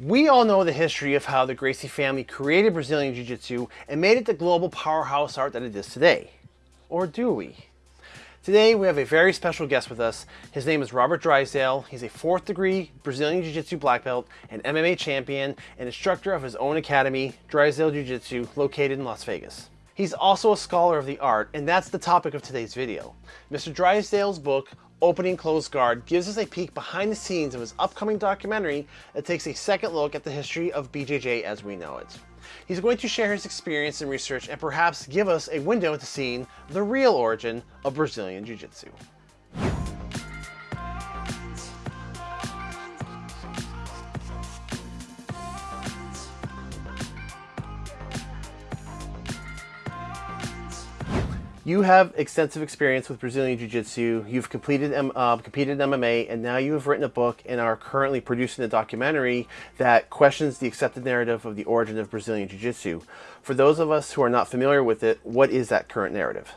We all know the history of how the Gracie family created Brazilian Jiu-Jitsu and made it the global powerhouse art that it is today. Or do we? Today we have a very special guest with us. His name is Robert Drysdale. He's a fourth degree Brazilian Jiu-Jitsu black belt and MMA champion and instructor of his own academy, Drysdale Jiu-Jitsu, located in Las Vegas. He's also a scholar of the art, and that's the topic of today's video. Mr. Drysdale's book, Opening Closed Guard, gives us a peek behind the scenes of his upcoming documentary that takes a second look at the history of BJJ as we know it. He's going to share his experience and research and perhaps give us a window into seeing the real origin of Brazilian Jiu-Jitsu. You have extensive experience with Brazilian Jiu-Jitsu. You've completed, uh, competed in MMA, and now you have written a book and are currently producing a documentary that questions the accepted narrative of the origin of Brazilian Jiu-Jitsu. For those of us who are not familiar with it, what is that current narrative?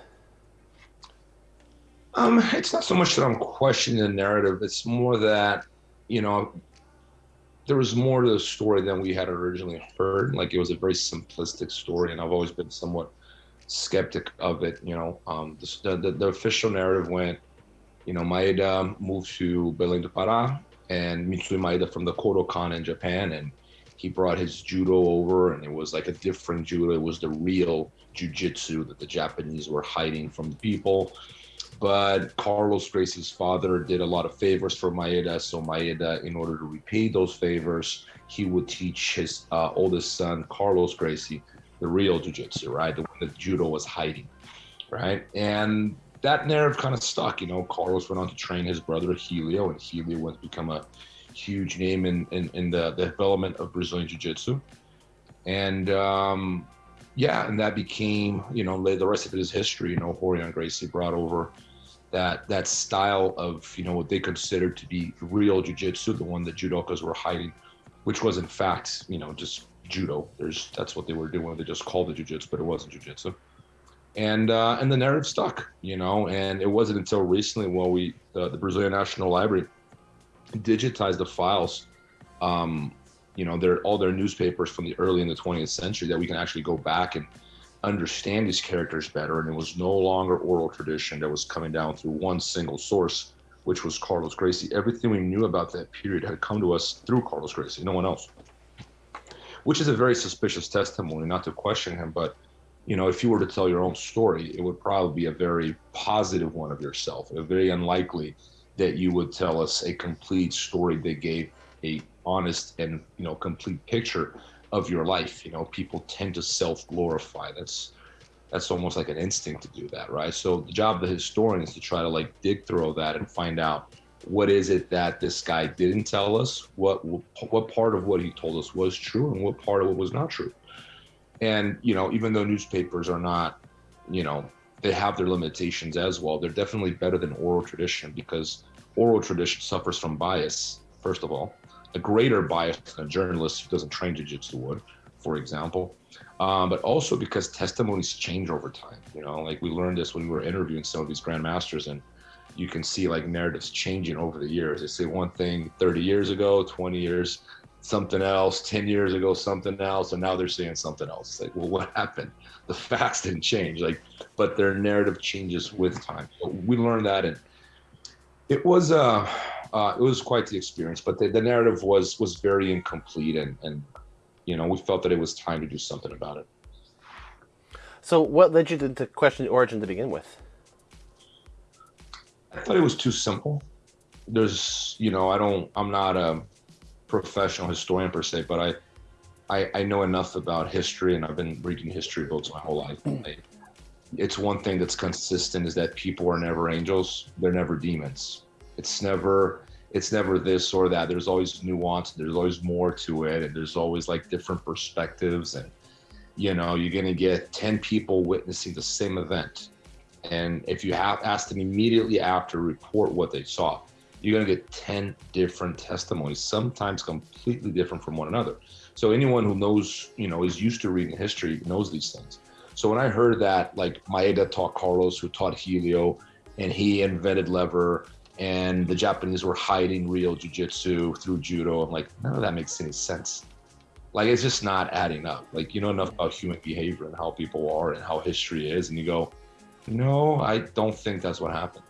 Um, it's not so much that I'm questioning the narrative. It's more that, you know, there was more to the story than we had originally heard. Like it was a very simplistic story, and I've always been somewhat skeptic of it. You know, um, the, the, the, official narrative went, you know, Maeda moved to Belém do Pará and Mitsuyo Maeda from the Kodokan in Japan, and he brought his judo over, and it was like a different judo. It was the real jujitsu that the Japanese were hiding from the people. But Carlos Gracie's father did a lot of favors for Maeda, so Maeda, in order to repay those favors, he would teach his uh, oldest son, Carlos Gracie, the real jujitsu, right? The one that judo was hiding, right? And that narrative kind of stuck. You know, Carlos went on to train his brother Helio, and Helio went to become a huge name in in, in the, the development of Brazilian jiu-jitsu. And um, yeah, and that became, you know, the rest of it is history. You know, Rorion Gracie brought over that that style of, you know, what they considered to be real jiu-jitsu, the one that judokas were hiding, which was in fact, you know, just judo. There's that's what they were doing. They just called it jujitsu, but it wasn't jujitsu. And uh, and the narrative stuck, you know. And it wasn't until recently when we the, the Brazilian National Library digitized the files, um, you know, their all their newspapers from the early in the 20th century that we can actually go back and understand these characters better. And it was no longer oral tradition that was coming down through one single source, which was Carlos Gracie. Everything we knew about that period had come to us through Carlos Gracie, no one else which is a very suspicious testimony, not to question him, but you know, if you were to tell your own story, it would probably be a very positive one of yourself. A very unlikely that you would tell us a complete story that gave a honest and you know complete picture of your life. You know, people tend to self-glorify. That's that's almost like an instinct to do that, right? So the job of the historian is to try to like dig through all that and find out what is it that this guy didn't tell us? What what part of what he told us was true, and what part of it was not true? And you know, even though newspapers are not, you know, they have their limitations as well. They're definitely better than oral tradition because oral tradition suffers from bias. First of all, a greater bias than a journalist who doesn't train jiu-jitsu would, for example. Um, but also because testimonies change over time. You know, like we learned this when we were interviewing some of these grandmasters and you can see like narratives changing over the years. They say one thing 30 years ago, 20 years, something else, 10 years ago, something else, and now they're saying something else. It's like, well, what happened? The facts didn't change, like, but their narrative changes with time. We learned that, and it was uh, uh it was quite the experience. But the, the narrative was was very incomplete, and and you know we felt that it was time to do something about it. So, what led you to, to question the origin to begin with? I thought it was too simple. There's, you know, I don't, I'm not a professional historian per se, but I, I, I know enough about history, and I've been reading history books my whole life. Mm. I, it's one thing that's consistent is that people are never angels; they're never demons. It's never, it's never this or that. There's always nuance. There's always more to it, and there's always like different perspectives. And you know, you're gonna get ten people witnessing the same event and if you have asked them immediately after report what they saw, you're going to get 10 different testimonies, sometimes completely different from one another. So anyone who knows, you know, is used to reading history knows these things. So when I heard that, like Maeda taught Carlos, who taught Helio, and he invented lever, and the Japanese were hiding real jujitsu through judo. I'm like, none of that makes any sense. Like it's just not adding up. Like you know enough about human behavior and how people are and how history is, and you go, no, I don't think that's what happened.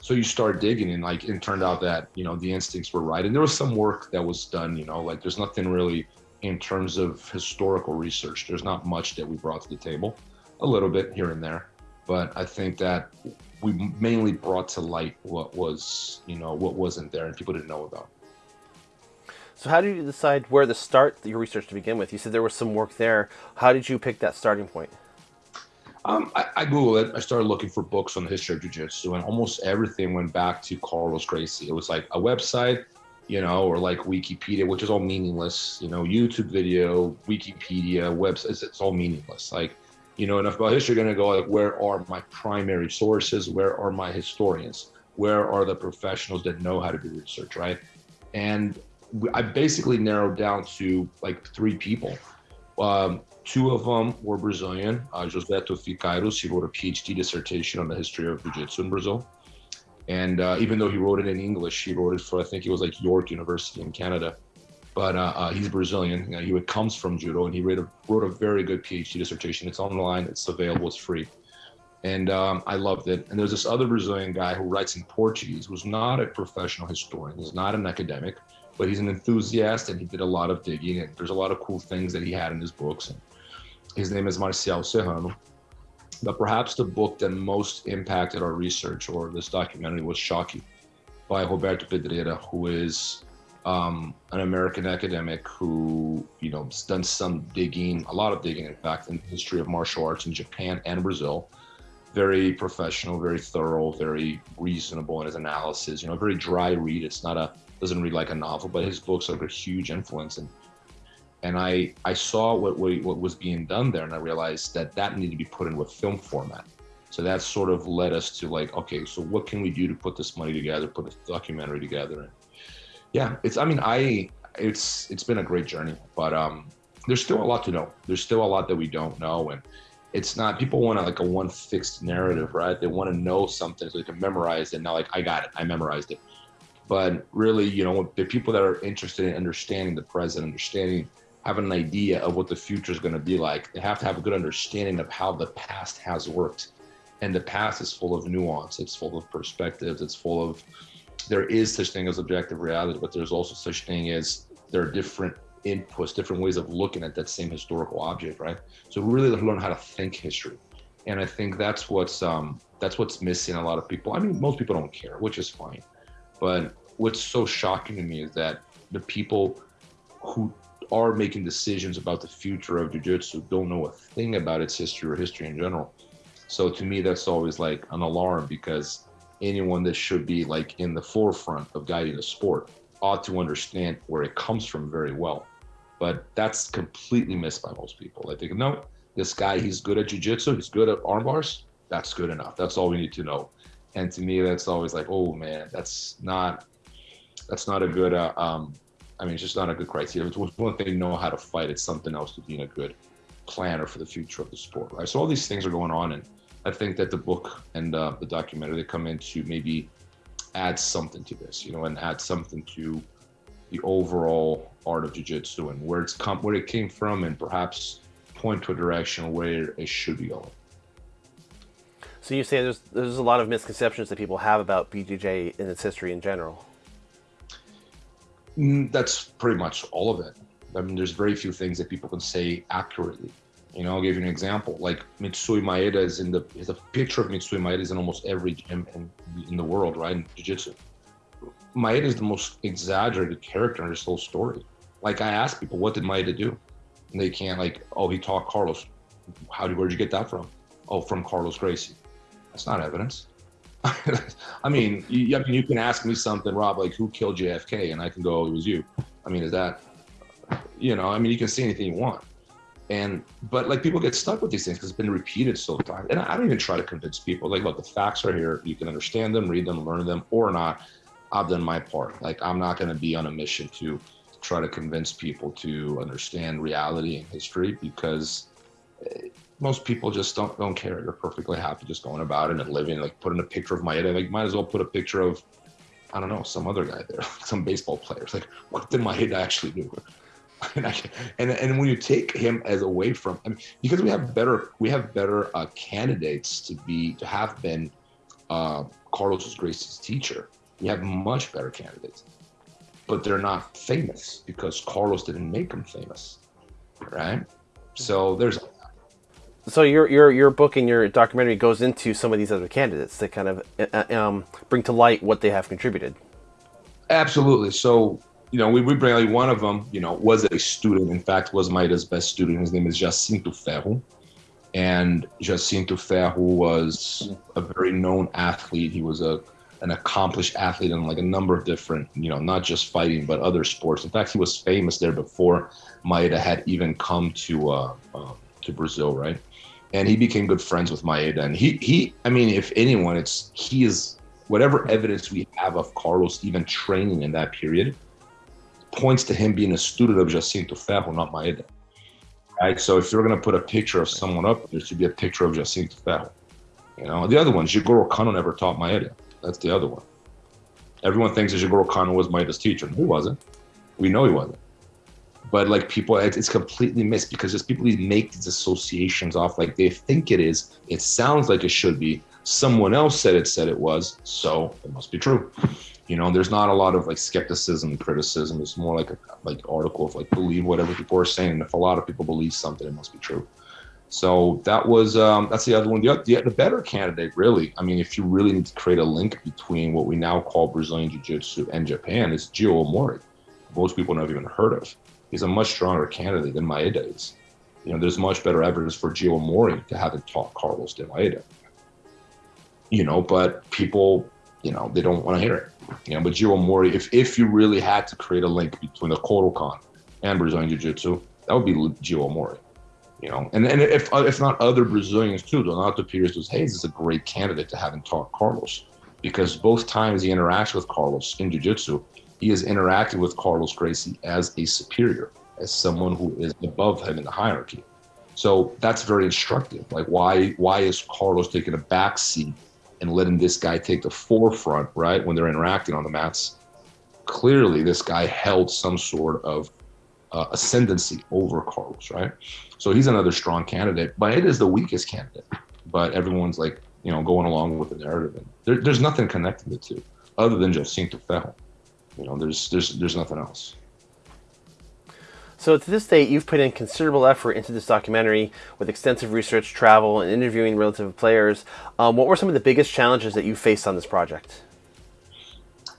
So you start digging, and like it turned out that you know the instincts were right, and there was some work that was done. You know, like there's nothing really in terms of historical research. There's not much that we brought to the table, a little bit here and there, but I think that we mainly brought to light what was, you know, what wasn't there and people didn't know about. So how did you decide where to start your research to begin with? You said there was some work there. How did you pick that starting point? Um, I, I, Googled it. I started looking for books on the history of Jiu-Jitsu, and almost everything went back to Carlos Gracie. It was like a website, you know, or like Wikipedia, which is all meaningless. You know, YouTube video, Wikipedia, websites, it's all meaningless. Like you know enough about history, you're going to go like, where are my primary sources? Where are my historians? Where are the professionals that know how to do research, right? And I basically narrowed down to like three people. Um, two of them were Brazilian. Uh, Josbeto Ficairos, he wrote a PhD dissertation on the history of Jiu-Jitsu in Brazil. And uh, even though he wrote it in English, he wrote it for, I think it was like York University in Canada but uh, uh, he's Brazilian. You know, he comes from judo, and he wrote a, wrote a very good PhD dissertation. It's online. It's available. It's free, and um, I loved it. And there's this other Brazilian guy who writes in Portuguese, who's not a professional historian. He's not an academic, but he's an enthusiast, and he did a lot of digging. And there's a lot of cool things that he had in his books. And his name is Marcial Serrano. But perhaps the book that most impacted our research or this documentary was Choque by Roberto Pedreira, who is um, an American academic who, you know, has done some digging, a lot of digging, in fact, in the history of martial arts in Japan and Brazil. Very professional, very thorough, very reasonable in his analysis. You know, a very dry read. It's not a doesn't read like a novel, but his books are a huge influence. And and I I saw what what was being done there, and I realized that that needed to be put in a film format. So that sort of led us to like, okay, so what can we do to put this money together, put a documentary together? And yeah, it's. I mean, I. It's. It's been a great journey, but um, there's still a lot to know. There's still a lot that we don't know, and it's not. People want like a one fixed narrative, right? They want to know something so they can memorize it. Now, like I got it, I memorized it. But really, you know, the people that are interested in understanding the present, understanding, having an idea of what the future is going to be like, they have to have a good understanding of how the past has worked. And the past is full of nuance. It's full of perspectives. It's full of there is such thing as objective reality, but there's also such thing as there are different inputs, different ways of looking at that same historical object, right? So really learn how to think history. And I think that's what's um, that's what's missing a lot of people. I mean, most people don't care, which is fine. But what's so shocking to me is that the people who are making decisions about the future of jiu-jitsu don't know a thing about its history or history in general. So to me, that's always like an alarm because anyone that should be like in the forefront of guiding the sport ought to understand where it comes from very well. But that's completely missed by most people. They think, no, this guy, he's good at jujitsu, he's good at arm bars. That's good enough. That's all we need to know. And to me, that's always like, oh man, that's not, that's not a good. Uh, um, I mean, it's just not a good criteria. It's one thing to know how to fight. It's something else to being a good planner for the future of the sport, right? So all these things are going on, and I think that the book and uh, the documentary they come in to maybe add something to this, you know, and add something to the overall art of jiu-jitsu and where it's come, where it came from, and perhaps point to a direction where it should be going. So you say there's there's a lot of misconceptions that people have about BJJ and its history in general. Mm, that's pretty much all of it. I mean, there's very few things that people can say accurately. You know, I'll give you an example. Like Mitsuyo Maeda is in the is a picture of Mitsuyo Maeda is in almost every gym in, in the world, right? In jiu-jitsu. Maeda is the most exaggerated character in this whole story. Like I ask people, what did Maeda do? And they can't like, oh, he taught Carlos. How did where'd you get that from? Oh, from Carlos Gracie. That's not evidence. I mean, you, I mean, you can ask me something, Rob, like who killed JFK, and I can go, oh, it was you. I mean, is that, you know, I mean, you can say anything you want. And but like people get stuck with these things because it's been repeated so times and i don't even try to convince people. Like look the facts are here. You can understand them read them learn them or not. I've done my part. Like i'm not going to be on a mission to try to convince people to understand reality and history because eh, most people just don't don't care they're perfectly happy just going about it and living like putting a picture of Maeda, like might as well put a picture of I don't know, some other guy there, some baseball players. Like, what did Maeda actually do? and, I, and and when you take him as away from, I mean, because we have better we have better uh, candidates to be to have been uh, Carlos Gracie's teacher. We have much better candidates, but they're not famous because Carlos didn't make them famous, right? So there's. So your your your book and your documentary goes into some of these other candidates to kind of uh, um, bring to light what they have contributed. Absolutely. So you know, we, we bring like one of them, you know, was a student. In fact, was Maeda's best student. His name is Jacinto Ferro. And Jacinto Ferro was a very known athlete. He was a an accomplished athlete in like a number of different, you know, not just fighting, but other sports. In fact, he was famous there before Maeda had even come to uh, uh, to Brazil, right? And he became good friends with Maeda. And he, he, I mean, if anyone, it's he is whatever evidence we have of Carlos even training in that period points to him being a student of Jacinto Ferro, not Maeda. Right? So if you're going to put a picture of someone up, there should be a picture of Jacinto Ferro. You know, the other one, Jigoro Kano never taught Maeda. That's the other one. Everyone thinks that Jigoro Kano was Maeda's teacher. He wasn't. We know he wasn't. But like people, it's completely missed because just people make these associations off like they think it is. It sounds like it should be. Someone else said it said it was, so it must be true. You know there's not a lot of like skepticism criticism. It's more like a like article of like believe whatever people are saying. And if a lot of people believe something it must be true. So that was um, that's the other one. The, the, the better candidate really i mean if you really need to create a link between what we now call brazilian jiu-jitsu and japan is Geo Omori. Most people never even heard of he's a much stronger candidate than maeda is. You know there's much better evidence for Geo Omori to having taught carlos than maeda. You know but people you know they don't want to hear it. You know, but Geo Omori, if if you really had to create a link between the Kodokan and Brazilian Jiu-Jitsu, that would be Geo Omori. You know, and, and if if not other Brazilians too, Donato Pires dos Reis is a great candidate to having taught Carlos because both times he interacts with Carlos in Jiu-Jitsu, he is interacting with Carlos Gracie as a superior, as someone who is above him in the hierarchy. So that's very instructive. Like why why is Carlos taking a back seat and letting this guy take the forefront, right, when they're interacting on the mats, clearly this guy held some sort of uh, ascendancy over Carlos, right? So he's another strong candidate, but it is the weakest candidate. But everyone's like, you know, going along with the narrative, and there, there's nothing connecting the two other than Jacinto Ferro. You know, there's there's there's nothing else. So to this date, you've put in considerable effort into this documentary with extensive research, travel, and interviewing relative players. Um, what were some of the biggest challenges that you faced on this project?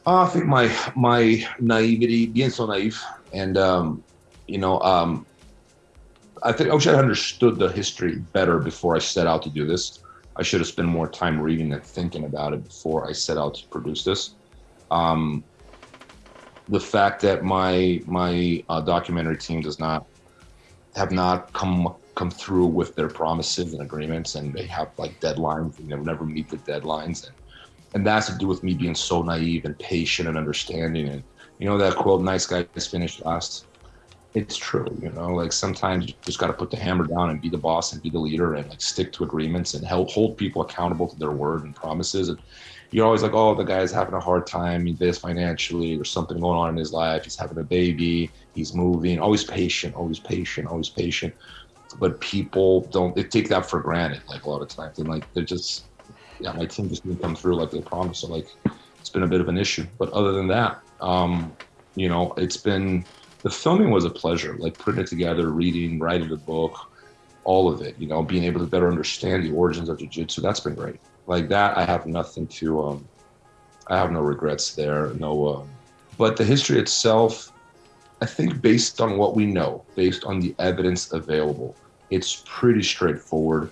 Uh, I think my my naivety, being so naive, and um, you know, um, I think I wish I understood the history better before I set out to do this. I should have spent more time reading and thinking about it before I set out to produce this. Um, the fact that my my uh, documentary team does not have not come come through with their promises and agreements, and they have like deadlines, and they never meet the deadlines, and and that's to do with me being so naive and patient and understanding. And you know that quote, "Nice guys finish last." It's true, you know. Like sometimes you just got to put the hammer down and be the boss and be the leader and like stick to agreements and help hold people accountable to their word and promises. And you're always like, oh, the guy's having a hard time, this financially, or something going on in his life. He's having a baby, he's moving. Always patient, always patient, always patient. But people don't they take that for granted, like a lot of times. And like they're just, yeah, my team just didn't come through like they promised. So like, it's been a bit of an issue. But other than that, um, you know, it's been the filming was a pleasure. Like putting it together, reading, writing the book, all of it. You know, being able to better understand the origins of jiu-jitsu. That's been great like that, I have nothing to. Um, I have no regrets there. No, um, but the history itself, I think, based on what we know, based on the evidence available, it's pretty straightforward.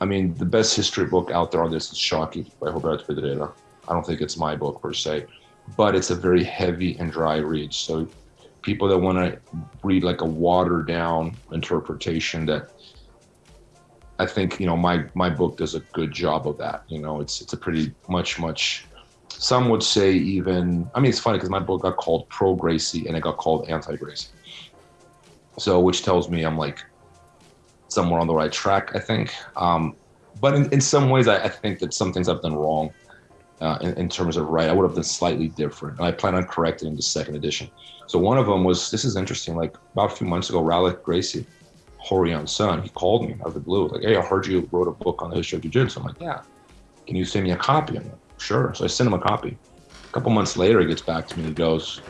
I mean, the best history book out there on this is Choque by Roberto Pedreira. I don't think it's my book per se, but it's a very heavy and dry read. So people that want to read like a watered down interpretation that I think you know my my book does a good job of that. You know, it's it's a pretty much much. Some would say even. I mean, it's funny because my book got called Pro Gracie and it got called Anti Gracie. So, which tells me I'm like somewhere on the right track. I think. Um, but in, in some ways, I, I think that some things I've done wrong. uh, in, in, terms of right. I would have done slightly different. And I plan on correcting in the second edition. So one of them was this is interesting. Like about a few months ago, Ralek Gracie, Rorion's son, he called me out of the blue, like, "Hey, I heard you wrote a book on the history of jiu-jitsu." I'm like, "Yeah, can you send me a copy?" I'm like, "Sure." So I sent him a copy. A couple months later, he gets back to me and he goes,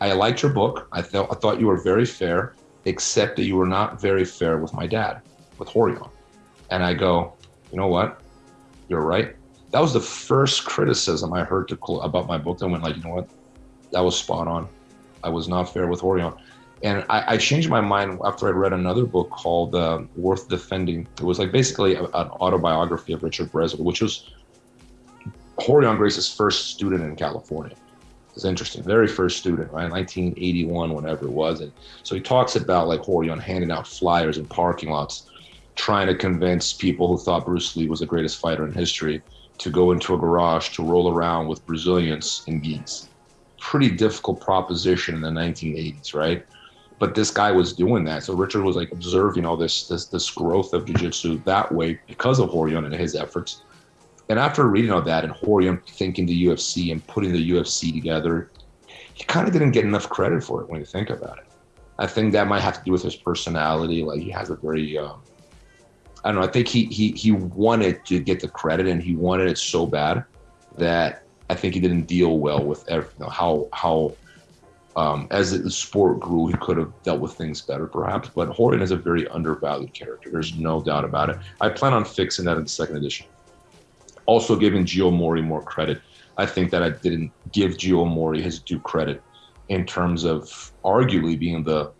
"I liked your book. I thought I thought you were very fair, except that you were not very fair with my dad, with Rorion." And I go, "You know what? You're right." That was the first criticism I heard to, about my book. I went like, "You know what? That was spot on. I was not fair with Rorion." And I, I, changed my mind after I read another book called uh, Worth Defending. It was like basically a, an autobiography of Richard Bressler, which was Rorion Gracie's first student in California. It's interesting. Very first student, right? 1981, whenever it was. And so he talks about like Rorion handing out flyers in parking lots, trying to convince people who thought Bruce Lee was the greatest fighter in history to go into a garage to roll around with Brazilians in gis. Pretty difficult proposition in the 1980s, right? But this guy was doing that. So Richard was like observing all this this this growth of jiu-jitsu that way because of Rorion and his efforts. And after reading all that and Rorion thinking the UFC and putting the UFC together, he kind of didn't get enough credit for it when you think about it. I think that might have to do with his personality. Like he has a very, um, I don't know. I think he he he wanted to get the credit and he wanted it so bad that I think he didn't deal well with every, you know, how how um, as the sport grew, he could have dealt with things better, perhaps. But Rorion is a very undervalued character. There's no doubt about it. I plan on fixing that in the second edition. Also, giving Geo Omori more credit. I think that I didn't give Geo Omori his due credit in terms of arguably being the,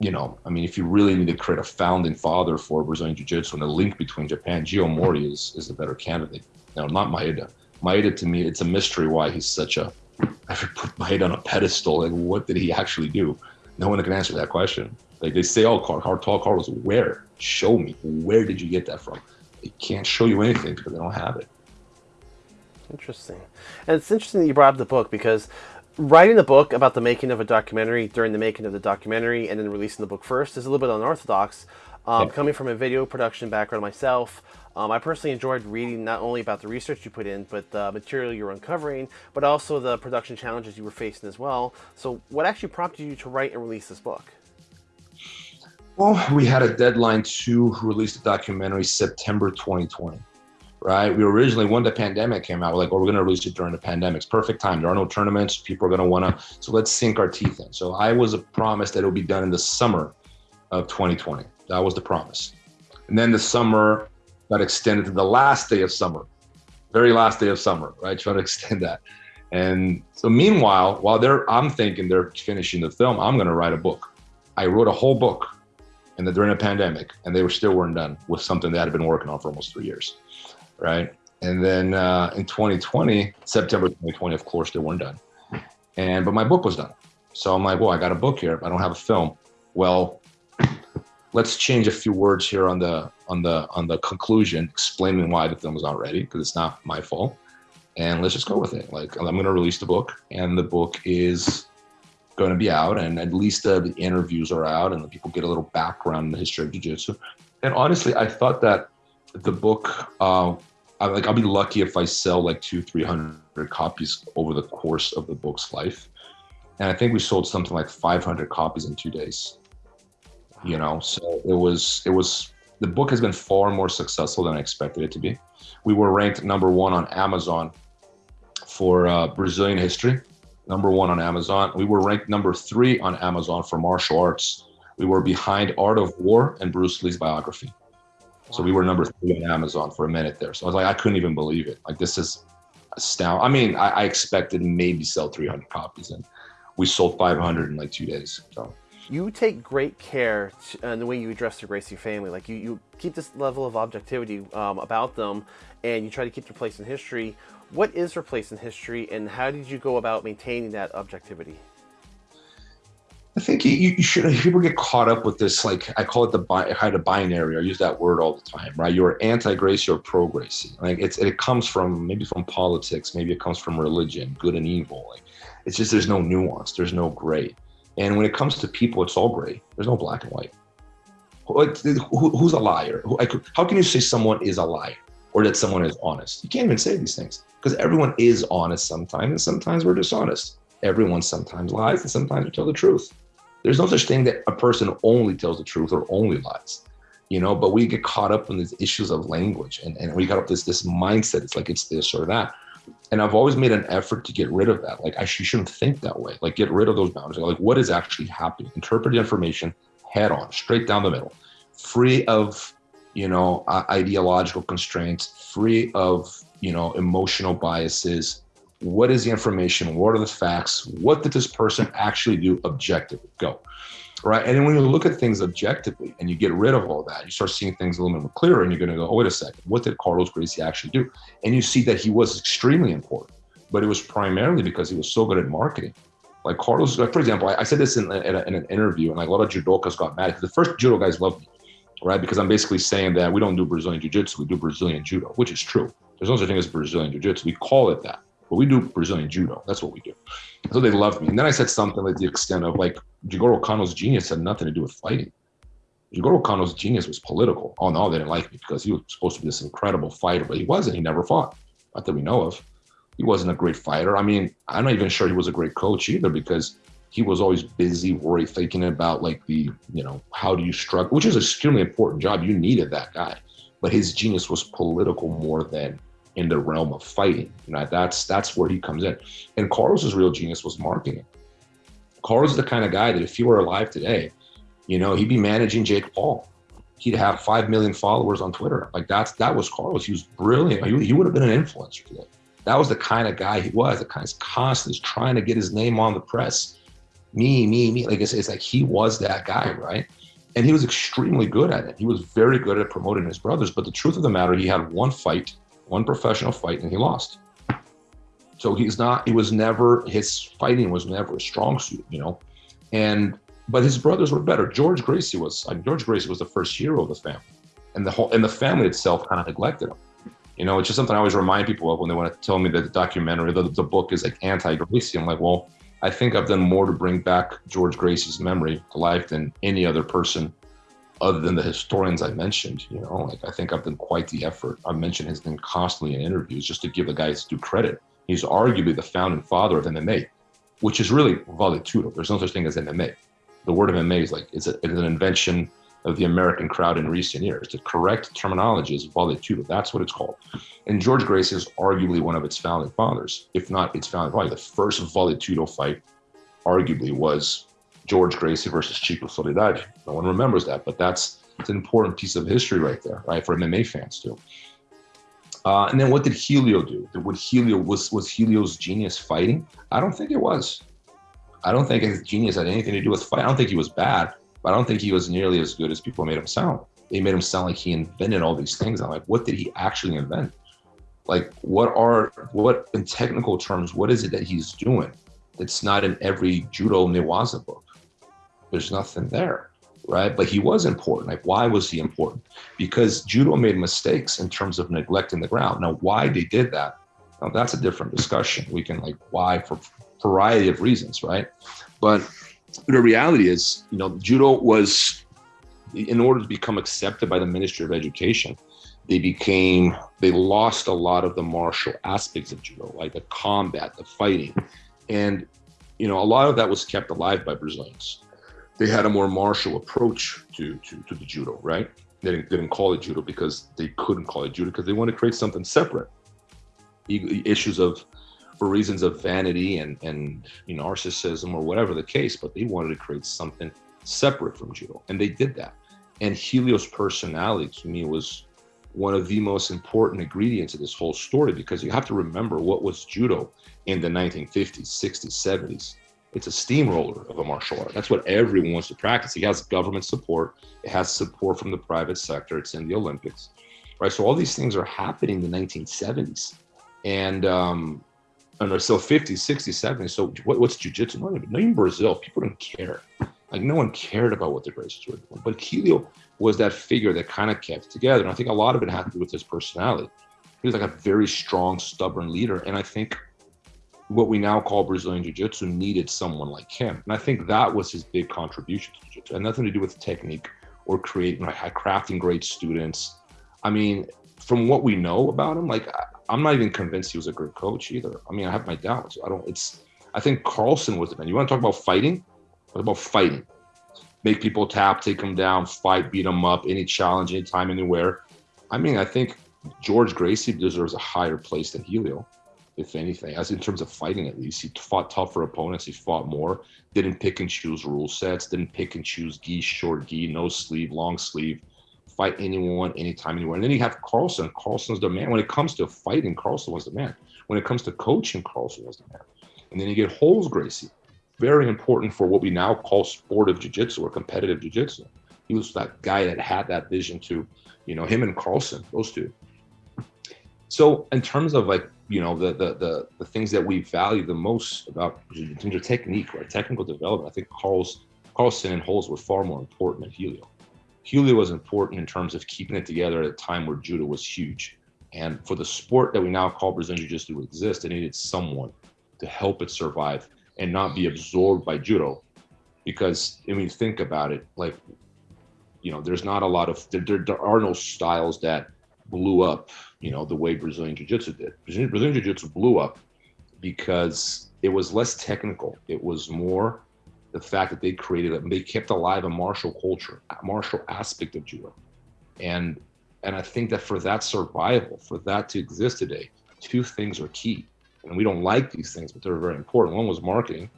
you know, I mean, if you really need to create a founding father for Brazilian Jiu Jitsu and a link between Japan, Geo Omori is, is a better candidate. Now, not Maeda. Maeda, to me, it's a mystery why he's such a I put Maeda on a pedestal. Like, what did he actually do? No one can answer that question. Like they say, oh, Carl, car, tall Carlos, where? Show me. Where did you get that from? They can't show you anything because they don't have it. Interesting. And it's interesting that you brought up the book because writing the book about the making of a documentary during the making of the documentary and then releasing the book first is a little bit unorthodox. Um. Coming from a video production background myself, um, I personally enjoyed reading not only about the research you put in, but the material you were uncovering, but also the production challenges you were facing as well. So, what actually prompted you to write and release this book? Well, we had a deadline to release the documentary September 2020, right? We originally, when the pandemic came out, we're like, oh, we're going to release it during the pandemic. It's perfect time. There are no tournaments. People are going to want to, so let's sink our teeth in. So I was promised that it would be done in the summer of 2020. That was the promise. And then the summer got extended to the last day of summer, very last day of summer, right? Trying to extend that. And so meanwhile, while they're, I'm thinking they're finishing the film, I'm going to write a book. I wrote a whole book and then during a pandemic and they were still weren't done with something that I'd been working on for almost three years. Right. And then uh, in 2020, September 2020, of course, they weren't done. And, but my book was done. So I'm like, well, I got a book here. I don't have a film. Well, let's change a few words here on the on the on the conclusion, explaining why the film is not ready because it's not my fault, and let's just go with it. Like I'm going to release the book, and the book is going to be out, and at least uh, the interviews are out, and the people get a little background in the history of jiu-jitsu. And honestly, I thought that the book, uh, I, like I'll be lucky if I sell like two, three hundred copies over the course of the book's life. And I think we sold something like 500 copies in two days you know so it was it was the book has been far more successful than i expected it to be. We were ranked number one on amazon for uh, brazilian history number one on amazon. We were ranked number three on amazon for martial arts. We were behind art of war and bruce lee's biography. So we were number three on amazon for a minute there. So i was like i couldn't even believe it. Like this is astounding i mean i, I expected maybe sell 300 copies and we sold 500 in like two days. So you take great care in the way you address the Gracie family. Like you, you keep this level of objectivity um, about them, and you try to keep their place in history. What is their place in history, and how did you go about maintaining that objectivity? I think you, you should. People get caught up with this, like I call it the kind of binary. I use that word all the time, right? You're anti-Gracie or pro-Gracie. Like it's it comes from maybe from politics, maybe it comes from religion, good and evil. Like it's just there's no nuance, there's no gray. And when it comes to people, it's all gray. There's no black and white. Like, who, who's a liar? How can you say someone is a liar? or that someone is honest. You can't even say these things because everyone is honest sometimes, and sometimes we're dishonest. Everyone sometimes lies, and sometimes we tell the truth. There's no such thing that a person only tells the truth or only lies, you know. But we get caught up in these issues of language, and, and we got up this this mindset. It's like it's this or that. And I've always made an effort to get rid of that. Like I shouldn't think that way. Like get rid of those boundaries. Like what is actually happening? Interpret the information head on, straight down the middle, free of you know ideological constraints, free of you know emotional biases, what is the information? What are the facts? What did this person actually do objectively? Go. Right. And then when you look at things objectively and you get rid of all that, you start seeing things a little bit more clearer and you're going to go, oh, wait a second. What did Carlos Gracie actually do? And you see that he was extremely important, but it was primarily because he was so good at marketing. Like Carlos, for example, I, I said this in, in, a, in, an interview and like a lot of judokas got mad. The first judo guys loved me, right? Because I'm basically saying that we don't do Brazilian jiu-jitsu, we do Brazilian judo, which is true. There's no such thing as Brazilian jiu-jitsu. We call it that but we do Brazilian judo. That's what we do. So they loved me. And then I said something like the extent of like Jigoro Kano's genius had nothing to do with fighting. Jigoro Kano's genius was political. Oh no, they didn't like me because he was supposed to be this incredible fighter, but he wasn't. He never fought. Not that we know of. He wasn't a great fighter. I mean, I'm not even sure he was a great coach either because he was always busy, worried, thinking about like the, you know, how do you struggle, which is an extremely important job. You needed that guy. But his genius was political more than in the realm of fighting. You know, that's that's where he comes in. And Carlos's real genius was marketing. Carlos is the kind of guy that if he were alive today, you know, he'd be managing Jake Paul. He'd have five million followers on Twitter. Like that's that was Carlos. He was brilliant. He, he would have been an influencer today. That was the kind of guy he was. The kind of constantly trying to get his name on the press. Me, me, me. Like I say, it's like he was that guy, right? And he was extremely good at it. He was very good at promoting his brothers. But the truth of the matter, he had one fight one professional fight and he lost. So he's not, he was never, his fighting was never a strong suit, you know? And, but his brothers were better. George Gracie was, mean, George Gracie was the first hero of the family. And the whole, and the family itself kind of neglected him. You know, it's just something I always remind people of when they want to tell me that the documentary, the, the book is like anti-Gracie. I'm like, well, I think I've done more to bring back George Gracie's memory to life than any other person other than the historians I mentioned, you know, like I think I've done quite the effort. I've mentioned his name constantly in interviews just to give the guy due credit. He's arguably the founding father of MMA, which is really vale tudo. There's no such thing as MMA. The word MMA is like it's, a, it's an invention of the American crowd in recent years. The correct terminology is vale tudo. That's what it's called. And George Gracie is arguably one of its founding fathers, if not its founding father. The first vale tudo fight, arguably, was George Gracie versus Chico Soledad. No one remembers that, but that's it's an important piece of history right there, right, for MMA fans too. Uh, and then what did Helio do? What Helio was was Helio's genius fighting? I don't think it was. I don't think his genius had anything to do with fight. I don't think he was bad, but I don't think he was nearly as good as people made him sound. They made him sound like he invented all these things. I'm like, what did he actually invent? Like, what are what in technical terms? What is it that he's doing that's not in every judo newaza book? there's nothing there, right? But he was important. Like, why was he important? Because judo made mistakes in terms of neglecting the ground. Now, why they did that, now that's a different discussion. We can like why for variety of reasons, right? But the reality is, you know, judo was, in order to become accepted by the Ministry of Education, they became, they lost a lot of the martial aspects of judo, like the combat, the fighting. And, you know, a lot of that was kept alive by Brazilians they had a more martial approach to, to, to the judo, right? They didn't, they didn't call it judo because they couldn't call it judo because they wanted to create something separate. Issues of, for reasons of vanity and, and you know, narcissism or whatever the case, but they wanted to create something separate from judo. And they did that. And Helio's personality to me was one of the most important ingredients of this whole story because you have to remember what was judo in the 1950s, 60s, 70s it's a steamroller of a martial art. That's what everyone wants to practice. It has government support. It has support from the private sector. It's in the Olympics, right? So all these things are happening in the 1970s, and um, and so 50s, 60s, 70s. So what, what's jujitsu? Not even, even Brazil. People don't care. Like no one cared about what the Gracies were doing. But Helio was that figure that kind of kept together. And I think a lot of it had to do with his personality. He was like a very strong, stubborn leader. And I think what we now call Brazilian Jiu Jitsu needed someone like him. And I think that was his big contribution to Jiu Jitsu. And nothing to do with technique or creating, like, crafting great students. I mean, from what we know about him, like I, am not even convinced he was a good coach either. I mean, I have my doubts. I don't. It's. I think Carlson was the man. You want to talk about fighting? What about fighting? Make people tap, take them down, fight, beat them up, any challenge, anytime, anywhere. I mean, I think George Gracie deserves a higher place than Helio, if anything, as in terms of fighting at least. He fought tougher opponents, he fought more, didn't pick and choose rule sets, didn't pick and choose gi, short gi, no sleeve, long sleeve fight anyone, anytime, anywhere. And then you have Carlson. Carlson's the man. When it comes to fighting, Carlson was the man. When it comes to coaching, Carlson was the man. And then you get Rolls Gracie, very important for what we now call sportive jiu-jitsu or competitive jiu-jitsu. He was that guy that had that vision to, you know, him and Carlson, those two. So in terms of like, you know, the the the, the things that we value the most about in terms of technique or technical development, I think Carl's Carlson and Rolls were far more important than Helio. Helio was important in terms of keeping it together at a time where judo was huge. And for the sport that we now call Brazilian Jiu-Jitsu to exist, it needed someone to help it survive and not be absorbed by judo. Because I mean, think about it, like, you know, there's not a lot of, there, there, there are no styles that blew up, you know, the way Brazilian Jiu-Jitsu did. Brazilian, Brazilian Jiu-Jitsu blew up because it was less technical. It was more the fact that they created it, they kept alive a martial culture, a martial aspect of judo, and and I think that for that survival, for that to exist today, two things are key, and we don't like these things, but they're very important. One was marketing,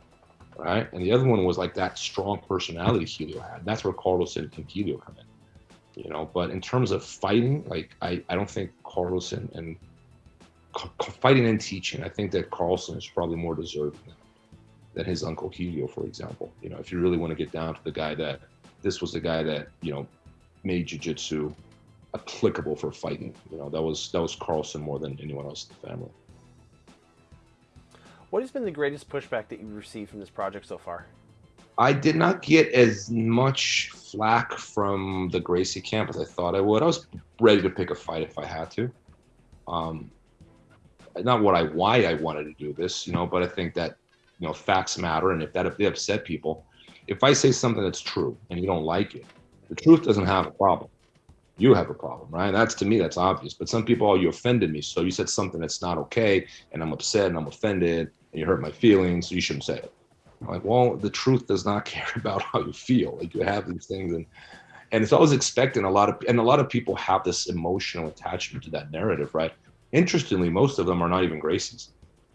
right, and the other one was like that strong personality Helio had. That's where Carlos and Helio come in, you know. But in terms of fighting, like I I don't think Carlson and fighting and teaching, I think that Carlson is probably more deserving than his uncle Helio, for example. You know, if you really want to get down to the guy that this was the guy that you know made jujitsu applicable for fighting. You know, that was that was Carlson more than anyone else in the family. What has been the greatest pushback that you've received from this project so far? I did not get as much flack from the Gracie camp as I thought I would. I was ready to pick a fight if I had to. Um, not what I why I wanted to do this, you know, but I think that you know, facts matter. And if that if they upset people, if I say something that's true and you don't like it, the truth doesn't have a problem. You have a problem, right? That's to me, that's obvious. But some people, oh, you offended me. So you said something that's not okay, and I'm upset and I'm offended, and you hurt my feelings, so you shouldn't say it. Like, well, the truth does not care about how you feel. Like you have these things and and it's always expecting a lot of and a lot of people have this emotional attachment to that narrative, right? Interestingly, most of them are not even Gracies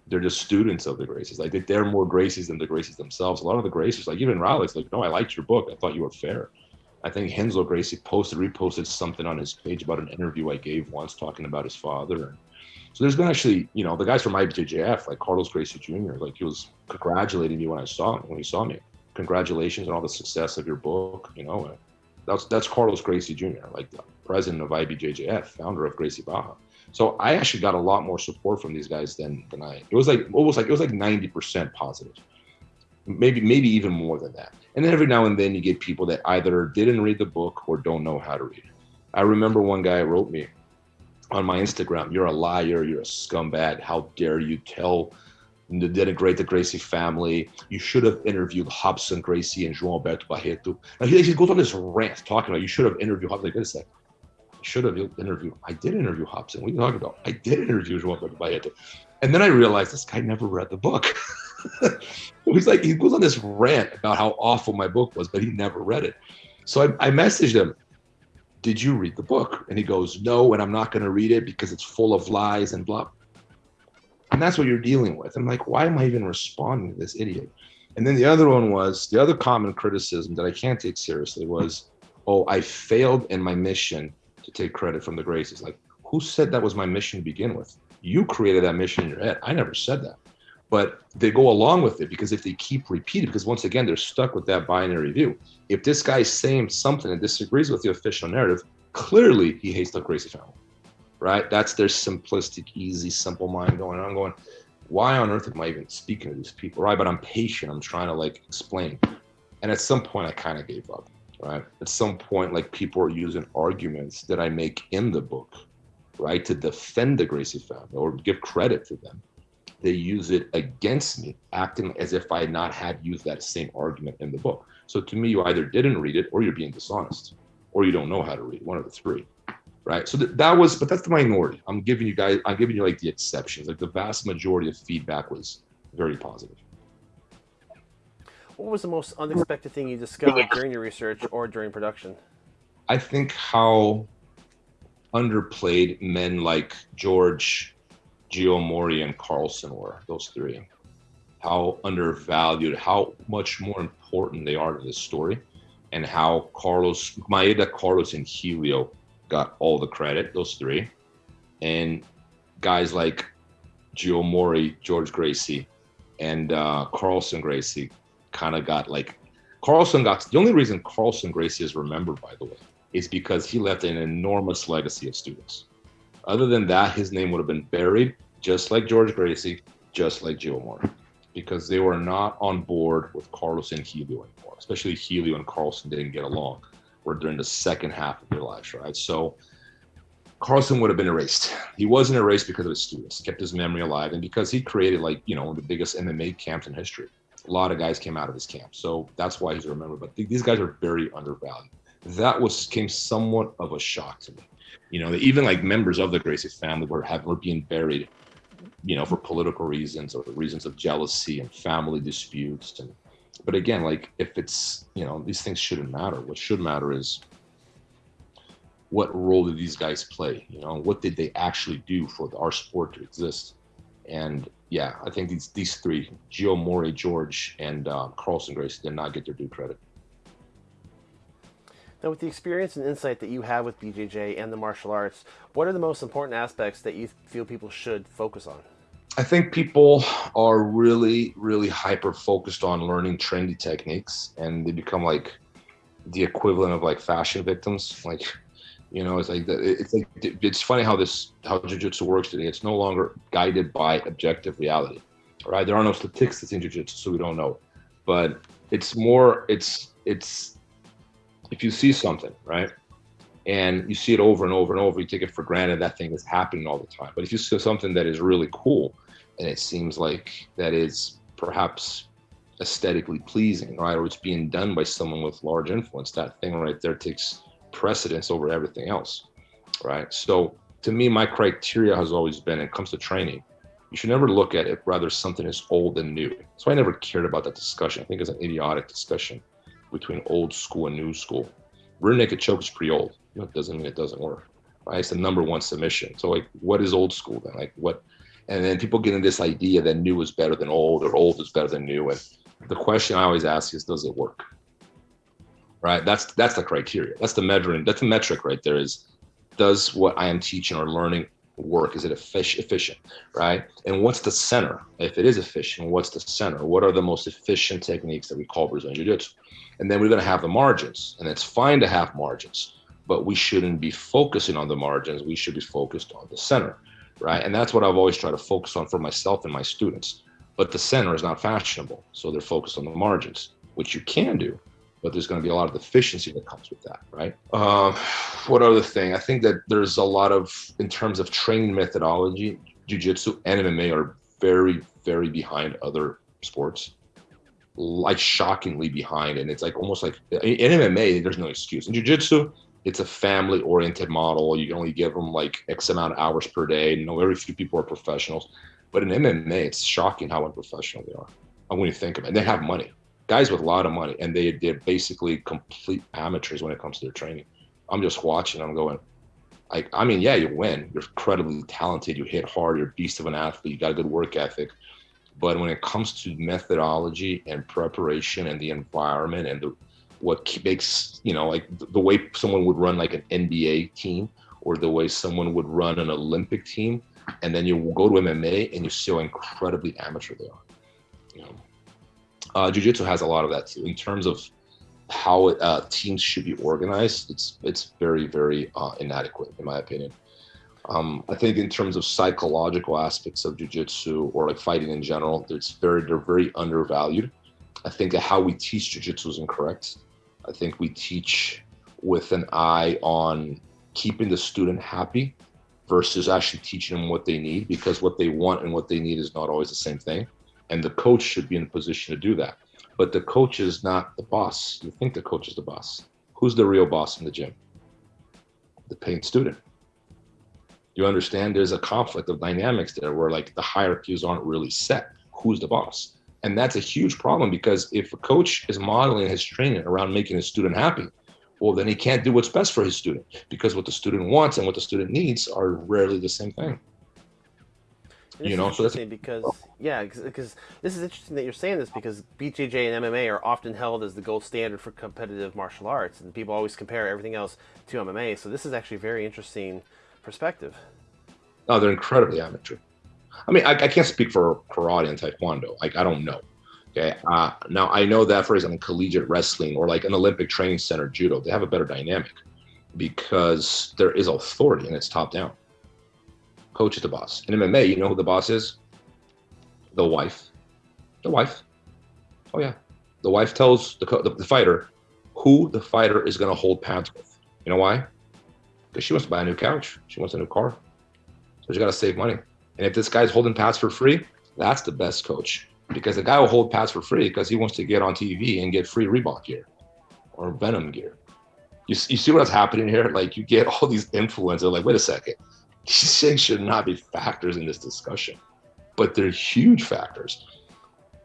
they're just students of the Gracies. Like they're more Gracies than the Gracies themselves. A lot of the Gracies, like even Ralek's like, no, I liked your book. I thought you were fair. I think Renzo Gracie posted, reposted something on his page about an interview I gave once talking about his father. So there's been actually, you know, the guys from IBJJF, like Carlos Gracie Jr., like he was congratulating me when I saw him, when he saw me. Congratulations on all the success of your book. You know, that's that's Carlos Gracie Jr., like the president of IBJJF, founder of Gracie Barra. So I actually got a lot more support from these guys than than I. It was like almost like it was like ninety percent positive, maybe maybe even more than that. And then every now and then you get people that either didn't read the book or don't know how to read. I remember one guy wrote me on my Instagram, "You're a liar. You're a scumbag. How dare you tell?" denigrate the Gracie family. You should have interviewed Robson Gracie and João Alberto Barreto. And he, he goes on this rant talking about you should have interviewed. Like, wait a second should have interviewed. I did interview Robson. What are you talking about? I did interview João Barreto. And then I realized this guy never read the book. He's like, he goes on this rant about how awful my book was, but he never read it. So I, I messaged him, Did you read the book? And he goes, No, and I'm not going to read it because it's full of lies and blah. And that's what you're dealing with. I'm like, Why am I even responding to this idiot? And then the other one was the other common criticism that I can't take seriously was, Oh, I failed in my mission to take credit from the Gracies. Like, who said that was my mission to begin with? You created that mission in your head. I never said that. But they go along with it because if they keep repeating, because once again, they're stuck with that binary view. If this guy's saying something and disagrees with the official narrative, clearly he hates the Gracie family, right? That's their simplistic, easy, simple mind going on, going, why on earth am I even speaking to these people, right? But I'm patient. I'm trying to like explain. And at some point, I kind of gave up right? At some point, like people are using arguments that I make in the book, right, to defend the Gracie family or give credit to them. They use it against me, acting as if I had not had used that same argument in the book. So to me, you either didn't read it or you're being dishonest, or you don't know how to read, one of the three, right? So th- that was, but that's the minority. I'm giving you guys, I'm giving you like the exceptions. Like the vast majority of feedback was very positive. What was the most unexpected thing you discovered during your research or during production? I think how underplayed men like George, Geo Omori, and Carlson were, those three. How undervalued, how much more important they are to this story, and how Carlos, Maeda, Carlos, and Helio got all the credit, those three. And guys like Geo Omori, George Gracie, and uh, Carlson Gracie kind of got like Carlson got the only reason Carlson Gracie is remembered, by the way, is because he left an enormous legacy of students. Other than that, his name would have been buried, just like George Gracie, just like Geo Omori, because they were not on board with Carlos and Helio anymore. Especially Helio and Carlson didn't get along. or during the second half of their lives, right? So Carlson would have been erased. He wasn't erased because of his students, kept his memory alive, and because he created like you know the biggest MMA camps in history. A lot of guys came out of his camp, so that's why he's remembered. But th- these guys are very undervalued that was came somewhat of a shock to me. You know, even like members of the Gracie family were having were being buried, you know, for political reasons or reasons of jealousy and family disputes. And but again, like if it's you know these things shouldn't matter. What should matter is what role did these guys play? You know, what did they actually do for our sport to exist? And yeah, I think these these three, Geo Omori, George, and uh, Carlson Gracie, did not get their due credit. Now, with the experience and insight that you have with BJJ and the martial arts, what are the most important aspects that you feel people should focus on? I think people are really, really hyper focused on learning trendy techniques, and they become like the equivalent of like fashion victims. Like, you know, it's like it's like it's funny how this how jujitsu works today. It's no longer guided by objective reality, right? There are no statistics in jujitsu, so we don't know. But it's more, it's it's if you see something, right, and you see it over and over and over, you take it for granted that thing is happening all the time. But if you see something that is really cool and it seems like that is perhaps aesthetically pleasing, right, or it's being done by someone with large influence, that thing right there takes precedence over everything else, right? So to me, my criteria has always been, it comes to training, you should never look at it rather something is old and new. So I never cared about that discussion. I think it's an idiotic discussion between old school and new school. Rear naked choke is pretty old. You know, it doesn't mean it doesn't work. Right? It's the number one submission. So like, what is old school then? Like what? And then people get in this idea that new is better than old or old is better than new. And the question I always ask is, does it work? Right? That's that's the criteria. That's the measuring. That's the metric right there. Is does what I am teaching or learning work? Is it efficient, right? And what's the center? If it is efficient, what's the center? What are the most efficient techniques that we call Brazilian Jiu-Jitsu? And then we're going to have the margins, and it's fine to have margins, but we shouldn't be focusing on the margins. We should be focused on the center, right? And that's what I've always tried to focus on for myself and my students. But the center is not fashionable, so they're focused on the margins, which you can do, but there's going to be a lot of efficiency that comes with that, right? Uh, what other thing? I think that there's a lot of, in terms of training methodology, jujitsu and MMA are very, very behind other sports. Like shockingly behind and it's like almost like in mma there's no excuse. In jiu-jitsu it's a family oriented model. You can only give them like x amount of hours per day. Know very few people are professionals. But in mma it's shocking how unprofessional they are I when you think of it. They have money guys with a lot of money and they they're basically complete amateurs when it comes to their training. I'm just watching i'm going like i mean yeah you win. You're incredibly talented. You hit hard. You're a beast of an athlete. You got a good work ethic. But when it comes to methodology and preparation and the environment and the what makes you know like the way someone would run like an NBA team or the way someone would run an Olympic team, and then you go to MMA and you see how incredibly amateur they are. You know, uh, Jiu-Jitsu has a lot of that too in terms of how uh, teams should be organized. It's it's very very uh, inadequate in my opinion. Um, I think in terms of psychological aspects of jiu-jitsu or like fighting in general, it's very they're very undervalued. I think how we teach jiu-jitsu is incorrect. I think we teach with an eye on keeping the student happy versus actually teaching them what they need because what they want and what they need is not always the same thing. And the coach should be in a position to do that. But the coach is not the boss. You think the coach is the boss. Who's the real boss in the gym? The paying student You understand there's a conflict of dynamics there where like the hierarchies aren't really set. Who's the boss? And that's a huge problem because if a coach is modeling his training around making his student happy, well, then he can't do what's best for his student because what the student wants and what the student needs are rarely the same thing. you know, so that's because yeah, because this is interesting that you're saying this because BJJ and MMA are often held as the gold standard for competitive martial arts, and people always compare everything else to MMA. So this is actually a very interesting perspective. No, they're incredibly amateur. I mean, I, I can't speak for karate and taekwondo. Like, I don't know. Okay. Uh, now I know that for example, collegiate wrestling or like an Olympic training center, judo, they have a better dynamic because there is authority and it's top down. Coach is the boss. In MMA, you know who the boss is? The wife. The wife. Oh yeah. The wife tells the, the, the fighter who the fighter is going to hold pads with. You know why? Because she wants to buy a new couch. She wants a new car. So she got to save money. And if this guy's holding pads for free, that's the best coach because the guy will hold pads for free because he wants to get on TV and get free Reebok gear or Venom gear. You, you see what's happening here? Like you get all these influencers like, wait a second, these things should not be factors in this discussion, but they're huge factors.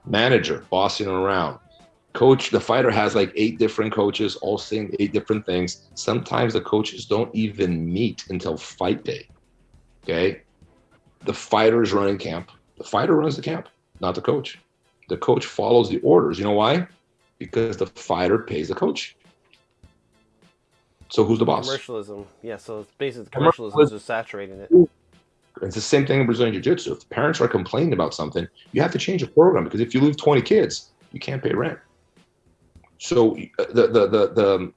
Manager bossing around, coach. The fighter has like eight different coaches, all saying eight different things. Sometimes the coaches don't even meet until fight day. Okay, the fighter is running camp. The fighter runs the camp not the coach. The coach follows the orders. You know why? Because the fighter pays the coach. So who's the boss? Commercialism. Yeah, so it's basically commercialism is saturating it. It's the same thing in Brazilian Jiu-Jitsu. If the parents are complaining about something, you have to change the program because if you lose 20 kids, you can't pay rent. So uh, the the the the,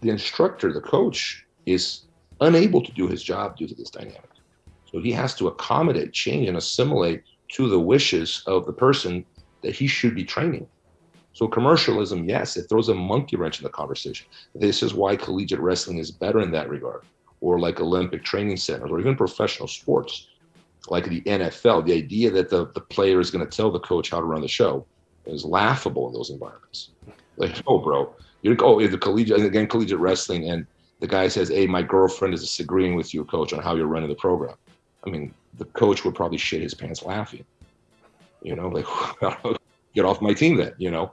the instructor, the coach, is unable to do his job due to this dynamic. So he has to accommodate, change, and assimilate to the wishes of the person that he should be training. So commercialism, yes, it throws a monkey wrench in the conversation. This is why collegiate wrestling is better in that regard, or like Olympic training centers, or even professional sports, like the NFL. The idea that the, the player is going to tell the coach how to run the show is laughable in those environments. Like, oh, bro, you're oh, the collegiate again, collegiate wrestling, and the guy says, "Hey, my girlfriend is disagreeing with you, coach, on how you're running the program." I mean, the coach would probably shit his pants laughing. You know, like get off my team then. You know,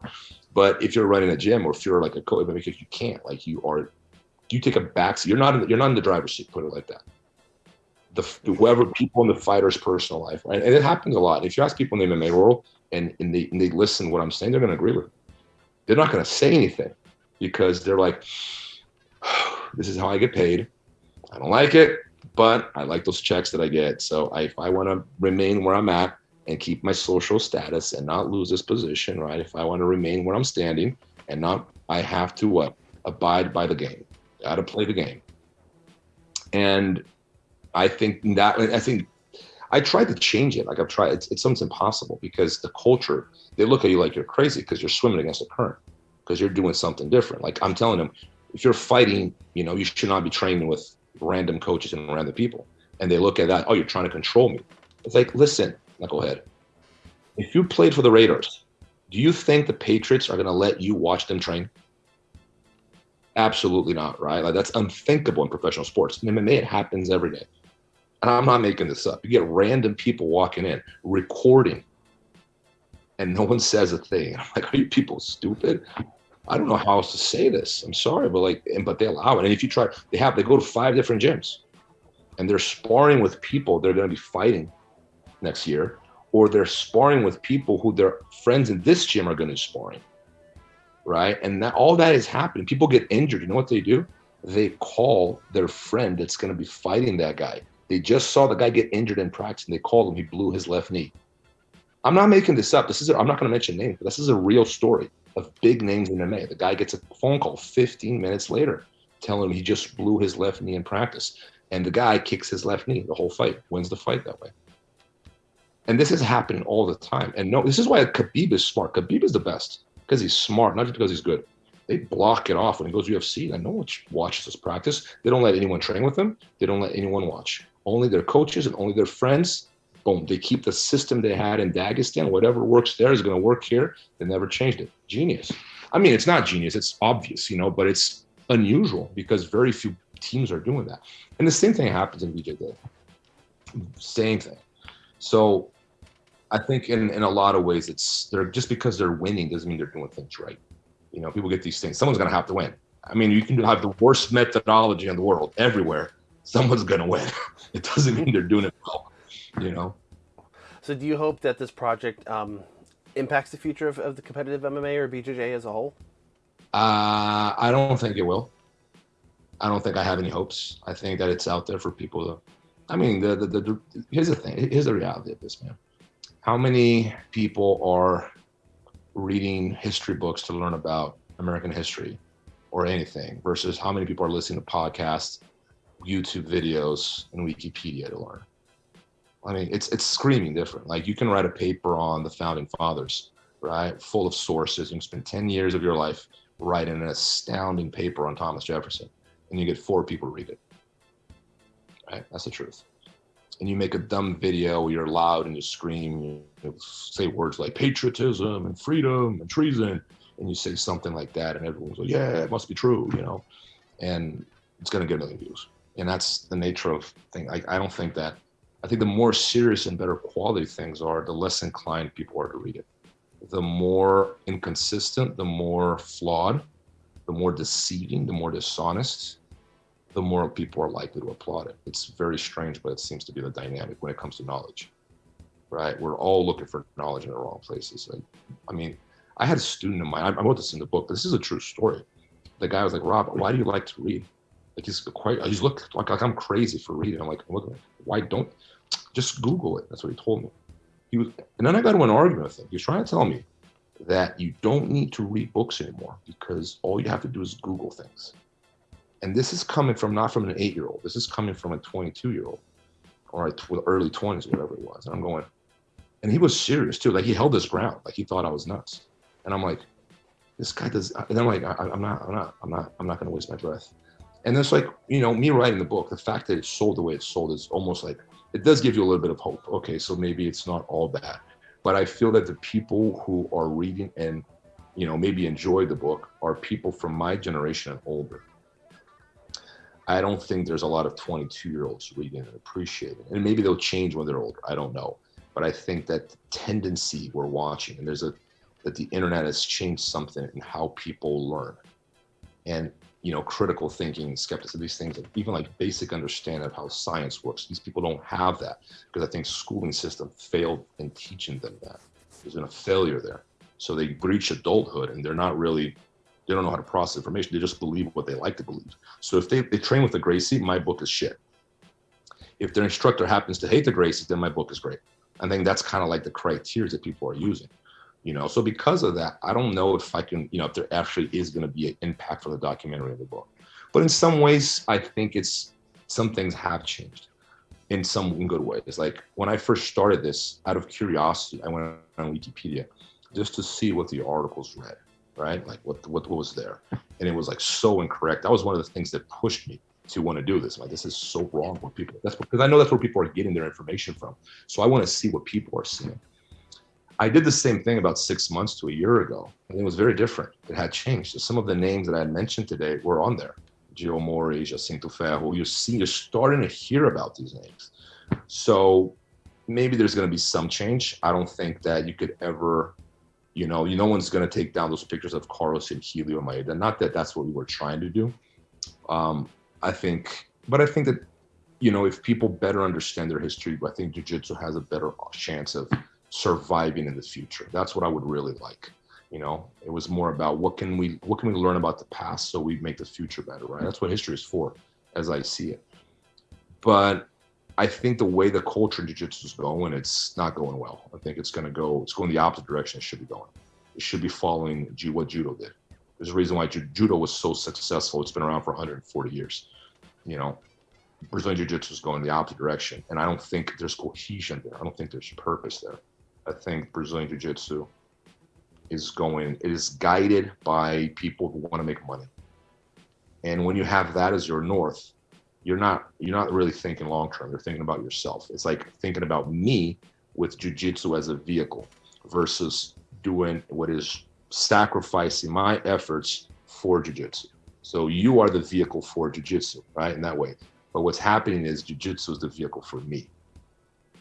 but if you're running a gym or if you're like a coach, because you can't, like you are, you take a backseat. You're not in you're not in the driver's seat. Put it like that. The whoever people in the fighter's personal life, right? And it happens a lot. If you ask people in the MMA world and, and they and they listen to what I'm saying, they're going to agree with. They're not going to say anything because they're like, this is how I get paid. I don't like it but I like those checks that I get. So I, if I want to remain where I'm at and keep my social status and not lose this position, right? If I want to remain where I'm standing and not, I have to what? Abide by the game. Got to play the game. And I think that I think I tried to change it. Like I've tried. It's, it's something impossible because the culture they look at you like you're crazy because you're swimming against the current because you're doing something different. Like I'm telling them, if you're fighting, you know, you should not be training with random coaches and random people. And they look at that, oh, you're trying to control me. It's like, listen, knucklehead, if you played for the Raiders, do you think the Patriots are going to let you watch them train? Absolutely not, right? Like that's unthinkable in professional sports. In MMA, it happens every day. And I'm not making this up. You get random people walking in, recording, and no one says a thing. I'm like, are you people stupid? I don't know how else to say this. I'm sorry, but like, and, but they allow it. And if you try, they have, they go to five different gyms and they're sparring with people they're going to be fighting next year, or they're sparring with people who their friends in this gym are going to be sparring. Right. And that all that is happening. People get injured. You know what they do? They call their friend that's going to be fighting that guy. They just saw the guy get injured in practice and they called him. He blew his left knee. I'm not making this up. This is, i I'm not going to mention names, but this is a real story of big names in MMA. The guy gets a phone call 15 minutes later telling him he just blew his left knee in practice. And the guy kicks his left knee the whole fight, wins the fight that way. And this is happening all the time. And no, this is why Khabib is smart. Khabib is the best because he's smart, not just because he's good. They block it off when he goes UFC. And no one watches this practice. They don't let anyone train with him. They don't let anyone watch. Only their coaches and only their friends boom, they keep the system they had in Dagestan. Whatever works there is going to work here. They never changed it. Genius. I mean, it's not genius. It's obvious, you know, but it's unusual because very few teams are doing that. And the same thing happens in BJJ. Same thing. So I think in, in a lot of ways, it's they're just because they're winning doesn't mean they're doing things right. You know, people get these things. Someone's going to have to win. I mean, you can have the worst methodology in the world everywhere. Someone's going to win. it doesn't mean they're doing it well. You know. So, do you hope that this project um, impacts the future of, of the competitive MMA or BJJ as a whole? Uh, I don't think it will. I don't think I have any hopes. I think that it's out there for people to. I mean, the, the, the, the here's the thing. Here's the reality of this, man. How many people are reading history books to learn about American history or anything versus how many people are listening to podcasts, YouTube videos, and Wikipedia to learn? I mean, it's it's screaming different. Like you can write a paper on the founding fathers, right? Full of sources. You can spend 10 years of your life writing an astounding paper on Thomas Jefferson, and you get four people to read it. Right? That's the truth. And you make a dumb video where you're loud and you scream, you say words like patriotism and freedom and treason, and you say something like that, and everyone's like, yeah, it must be true, you know? And it's going to get a million views. And that's the nature of thing. I, I don't think that I think the more serious and better quality things are, the less inclined people are to read it. The more inconsistent, the more flawed, the more deceiving, the more dishonest, the more people are likely to applaud it. It's very strange, but it seems to be the dynamic when it comes to knowledge, right? We're all looking for knowledge in the wrong places. Like, I mean, I had a student of mine, I wrote this in the book, this is a true story. The guy was like, Rob, why do you like to read? Like he's quite, he's looked like, like I'm crazy for reading. I'm like, look, why don't, just Google it. That's what he told me. He was, and then I got into an argument with him. He was trying to tell me that you don't need to read books anymore because all you have to do is Google things. And this is coming from not from an eight year old. This is coming from a 22 year old or early 20s, whatever it was. And I'm going, and he was serious too. Like he held his ground. Like he thought I was nuts. And I'm like, this guy does. And I'm like, I, am not, I'm not, I'm not, I'm not going to waste my breath. And it's like, you know, me writing the book, the fact that it sold the way it sold is almost like it does give you a little bit of hope. Okay, so maybe it's not all bad. But I feel that the people who are reading and, you know, maybe enjoy the book are people from my generation and older. I don't think there's a lot of 22 year olds reading and appreciating. And maybe they'll change when they're older. I don't know. But I think that tendency we're watching, and there's a, that the internet has changed something in how people learn. And you know, critical thinking, skepticism, these things, even like basic understanding of how science works. These people don't have that because I think schooling system failed in teaching them that. There's been a failure there. So they breach adulthood and they're not really, they don't know how to process information. They just believe what they like to believe. So if they, they train with the Gracie, my book is shit. If their instructor happens to hate the Gracie, then my book is great. I think that's kind of like the criteria that people are using you know so because of that i don't know if i can you know if there actually is going to be an impact for the documentary of the book but in some ways i think it's some things have changed in some good ways like when i first started this out of curiosity i went on wikipedia just to see what the articles read right like what what, what was there and it was like so incorrect that was one of the things that pushed me to want to do this. Like, this is so wrong what people that's because I know that's where people are getting their information from. So I want to see what people are seeing. I did the same thing about six months to a year ago, and it was very different. It had changed. So some of the names that I had mentioned today were on there. Geo Omori, Jacinto Ferro. You see, you're starting to hear about these names. So maybe there's going to be some change. I don't think that you could ever, you know, you no one's going to take down those pictures of Carlos and Helio Maeda. Not that that's what we were trying to do. Um, I think, but I think that, you know, if people better understand their history, I think Jiu-Jitsu has a better chance of surviving in the future. That's what I would really like. You know, it was more about what can we what can we learn about the past so we make the future better, right? That's what history is for, as I see it. But I think the way the culture in jiu-jitsu is going, it's not going well. I think it's going to go, it's going the opposite direction it should be going. It should be following what judo did. There's a reason why judo was so successful. It's been around for 140 years. You know, Brazilian jiu-jitsu is going the opposite direction. And I don't think there's cohesion there. I don't think there's purpose there. I think Brazilian Jiu Jitsu is going, it is guided by people who want to make money. And when you have that as your north, you're not you're not really thinking long term. You're thinking about yourself. It's like thinking about me with jujitsu as a vehicle versus doing what is sacrificing my efforts for jujitsu. So you are the vehicle for jujitsu, right? In that way. But what's happening is jujitsu is the vehicle for me.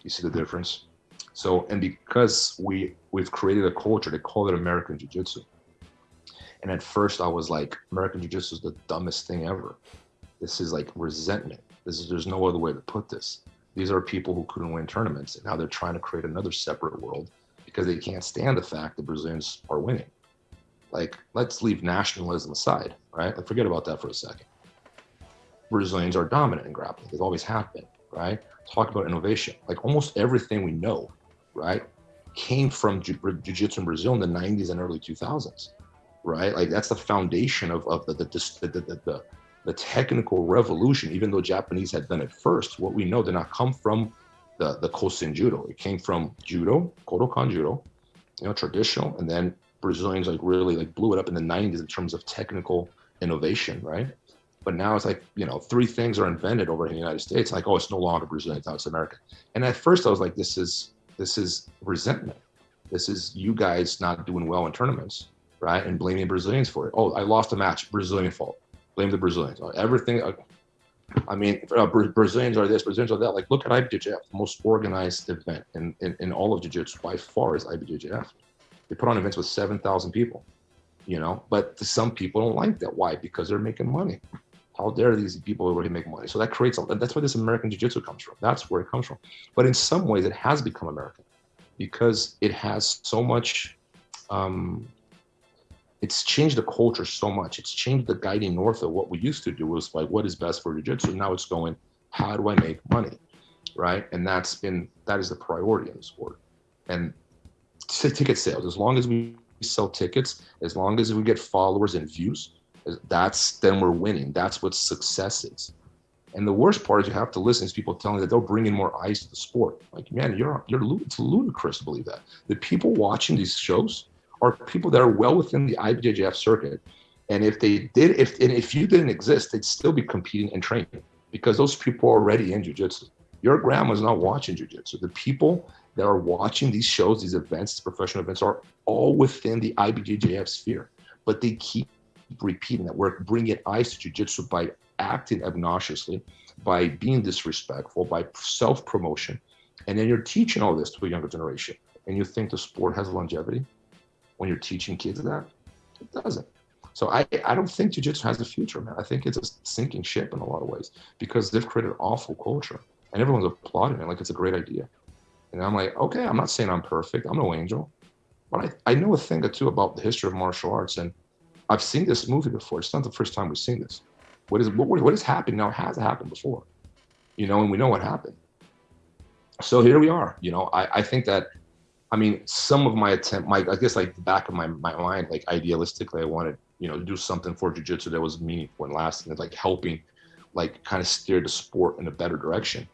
You see the difference? So, and because we we've created a culture, they call it American Jiu-Jitsu. And at first, I was like, American Jiu-Jitsu is the dumbest thing ever. This is like resentment. This is there's no other way to put this. These are people who couldn't win tournaments, and now they're trying to create another separate world because they can't stand the fact that Brazilians are winning. Like, let's leave nationalism aside, right? Like, forget about that for a second. Brazilians are dominant in grappling. They've always have been, right? Talk about innovation. Like almost everything we know, right, came from jiu-jitsu in Brazil in the 90s and early 2000s, right? Like that's the foundation of, of the, the, the, the, the, technical revolution, even though Japanese had done it first, what we know did not come from the, the Kosen Judo. It came from Judo, Kodokan Judo, you know, traditional, and then Brazilians like really like blew it up in the 90s in terms of technical innovation, right? But now it's like, you know, three things are invented over in the United States. Like, oh, it's no longer Brazilian, now it's American. And at first I was like, this is this is resentment. This is you guys not doing well in tournaments, right? And blaming Brazilians for it. Oh, I lost a match, Brazilian fault. Blame the Brazilians. Everything. Uh, I mean, uh, Brazilians are this, Brazilians are that. Like, look at IBJJF, the most organized event in, in, in all of Jiu-Jitsu by far is IBJJF. They put on events with 7,000 people, you know, but some people don't like that. Why? Because they're making money. How dare these people already make money? So that creates, a, that's where this American Jiu-Jitsu comes from. That's where it comes from. But in some ways, it has become American because it has so much, um, it's changed the culture so much. It's changed the guiding north of what we used to do was like, what is best for Jiu-Jitsu? Now it's going, how do I make money? Right. And that's been, that is the priority in the sport. And ticket sales, as long as we sell tickets, as long as we get followers and views, that's then we're winning. That's what success is. And the worst part is you have to listen to people telling that they'll bring in more eyes to the sport. Like, man, you're you're it's ludicrous to believe that. The people watching these shows are people that are well within the IBJJF circuit. And if they did, if and if you didn't exist, they'd still be competing and training because those people are already in jujitsu. Your grandma's not watching jujitsu. The people that are watching these shows, these events, these professional events, are all within the IBJJF sphere, but they keep repeating that. We're bringing eyes to jujitsu by acting obnoxiously, by being disrespectful, by self promotion. And then you're teaching all this to a younger generation. And you think the sport has longevity when you're teaching kids that? It doesn't. So I, I don't think jiu-jitsu has a future, man. I think it's a sinking ship in a lot of ways because they've created an awful culture and everyone's applauding it like it's a great idea. And I'm like, okay, I'm not saying I'm perfect. I'm no angel. But I, I know a thing or two about the history of martial arts. And I've seen this movie before. It's not the first time we've seen this. What is what, what has happened now has happened before, you know, and we know what happened. So here we are. You know, I, I think that, I mean, some of my attempt, my I guess like the back of my, my mind, like idealistically, I wanted, you know, do something for jujitsu that was meaningful and lasting, like helping, like kind of steer the sport in a better direction.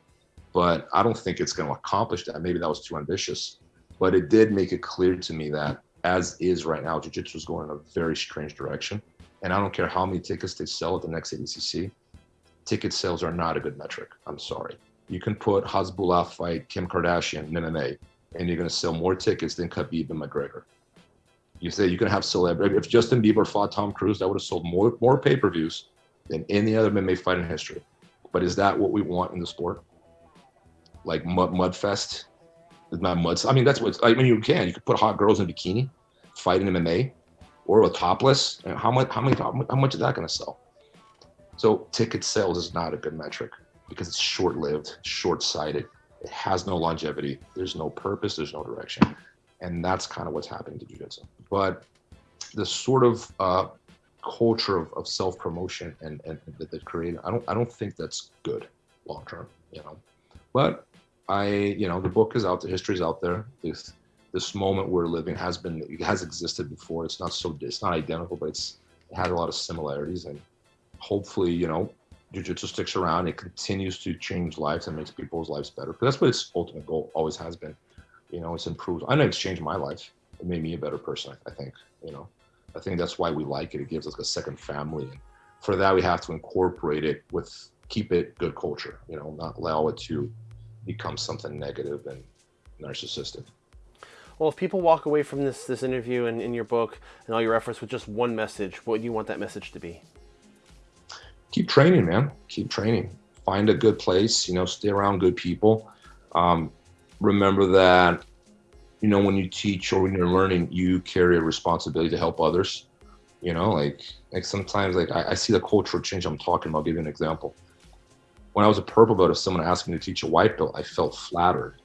But I don't think it's going to accomplish that. Maybe that was too ambitious. But it did make it clear to me that as is right now, jiu-jitsu is going in a very strange direction. And I don't care how many tickets they sell at the next ADCC, ticket sales are not a good metric. I'm sorry. You can put Hasbulla fight Kim Kardashian MMA, and you're going to sell more tickets than Khabib and McGregor. You say you can have celebrity. If Justin Bieber fought Tom Cruise, that would have sold more more pay-per-views than any other MMA fight in history. But is that what we want in the sport? Like mud mudfest not mud. I mean, that's what I mean. You can. You could put hot girls in bikini, fight in MMA, or with topless. How much? How many? How much is that going to sell? So ticket sales is not a good metric because it's short-lived, short-sighted. It has no longevity. There's no purpose. There's no direction, and that's kind of what's happening to jiu-jitsu. But the sort of uh, culture of, of self-promotion and, and that they created, I don't I don't think that's good long term. You know, but I, you know, the book is out, the history is out there. This this moment we're living has been, it has existed before. It's not so, it's not identical, but it's it has a lot of similarities, and hopefully, you know, jujitsu sticks around. It continues to change lives and makes people's lives better. Because that's what its ultimate goal always has been. You know, it's improved. I know it's changed my life. It made me a better person. I think. You know, I think that's why we like it. It gives us a second family, and for that we have to incorporate it with keep it good culture. You know, not allow it to become something negative and narcissistic. Well, if people walk away from this this interview and in your book and all your efforts with just one message, what do you want that message to be? Keep training, man. Keep training. Find a good place. You know, stay around good people. Um, remember that, you know, when you teach or when you're learning, you carry a responsibility to help others. You know, like like sometimes like I, I see the cultural change I'm talking about. I'll give you an example. When I was a purple belt, if someone asked me to teach a white belt, I felt flattered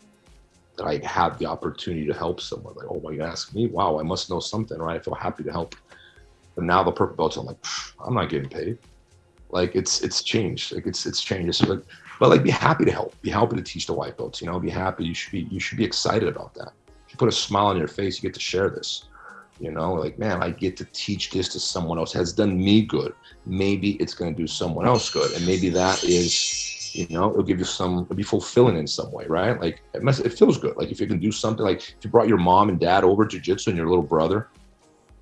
that I had the opportunity to help someone. Like, oh, my, you ask me? Wow, I must know something, right? I feel happy to help. But now the purple belts, I'm like, I'm not getting paid. Like it's it's changed. Like it's it's changed. So like, but like be happy to help. Be happy to teach the white belts. You know, be happy. You should be you should be excited about that. You put a smile on your face, you get to share this. You know, like man, I get to teach this to someone else. Has done me good. Maybe it's going to do someone else good, and maybe that is you know it'll give you some it'll be fulfilling in some way right like it, must, it feels good like if you can do something like if you brought your mom and dad over jiu-jitsu and your little brother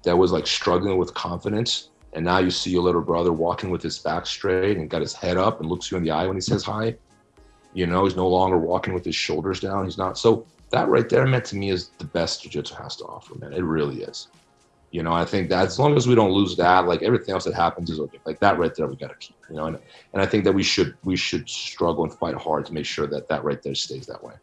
that was like struggling with confidence and now you see your little brother walking with his back straight and got his head up and looks you in the eye when he says hi. You know he's no longer walking with his shoulders down. He's not. So that right there meant to me is the best jiu-jitsu has to offer man. It really is. You know i think that as long as we don't lose that like everything else that happens is okay. Like that right there we got to keep you know and, and i think that we should we should struggle and fight hard to make sure that that right there stays that way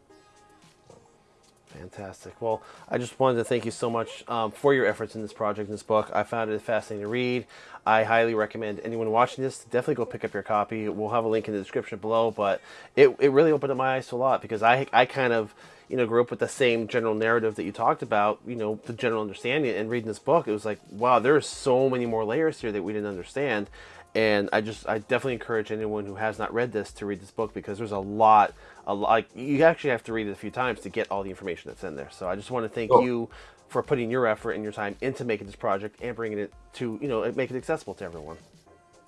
Fantastic. Well, I just wanted to thank you so much um, for your efforts in this project, in this book. I found it fascinating to read. I highly recommend anyone watching this to definitely go pick up your copy. We'll have a link in the description below, but it, it really opened up my eyes to a lot because I, I kind of, you know, grew up with the same general narrative that you talked about, you know, the general understanding. And reading this book, it was like, wow, there are so many more layers here that we didn't understand and I just I definitely encourage anyone who has not read this to read this book because there's a lot like you actually have to read it a few times to get all the information that's in there. So I just want to thank oh. you for putting your effort and your time into making this project and bringing it to you know make it accessible to everyone.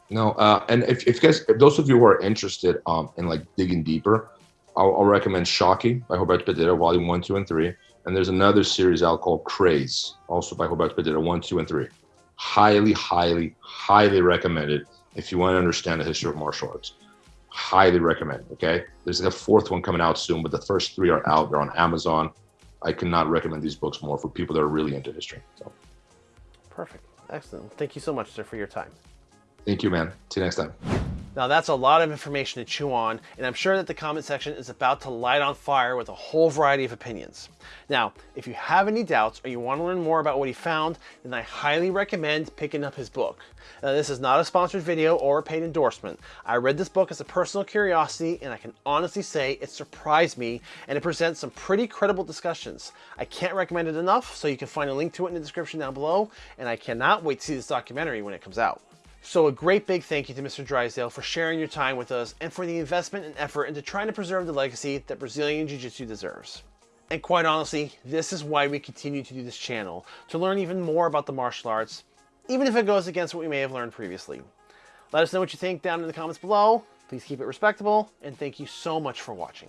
No, uh, and if, if guys, if those of you who are interested um, in like digging deeper, I'll, I'll recommend Choque by Roberto Pedreira, Volume One, Two, and Three. And there's another series out called Craze, also by Roberto Pedreira, One, Two, and Three. Highly, highly, highly recommended if you want to understand the history of martial arts. Highly recommend. Okay, there's a fourth one coming out soon, but the first three are out. They're on Amazon. I cannot recommend these books more for people that are really into history. So. Perfect. Excellent. Thank you so much, sir, for your time. Thank you, man. See you next time. Now that's a lot of information to chew on, and I'm sure that the comment section is about to light on fire with a whole variety of opinions. Now, if you have any doubts or you want to learn more about what he found, then I highly recommend picking up his book. Now, this is not a sponsored video or a paid endorsement. I read this book as a personal curiosity, and I can honestly say it surprised me, and it presents some pretty credible discussions. I can't recommend it enough, so you can find a link to it in the description down below, and I cannot wait to see this documentary when it comes out. So a great big thank you to Mr. Drysdale for sharing your time with us and for the investment and effort into trying to preserve the legacy that Brazilian Jiu-Jitsu deserves. And quite honestly, this is why we continue to do this channel, to learn even more about the martial arts, even if it goes against what we may have learned previously. Let us know what you think down in the comments below. Please keep it respectable, and thank you so much for watching.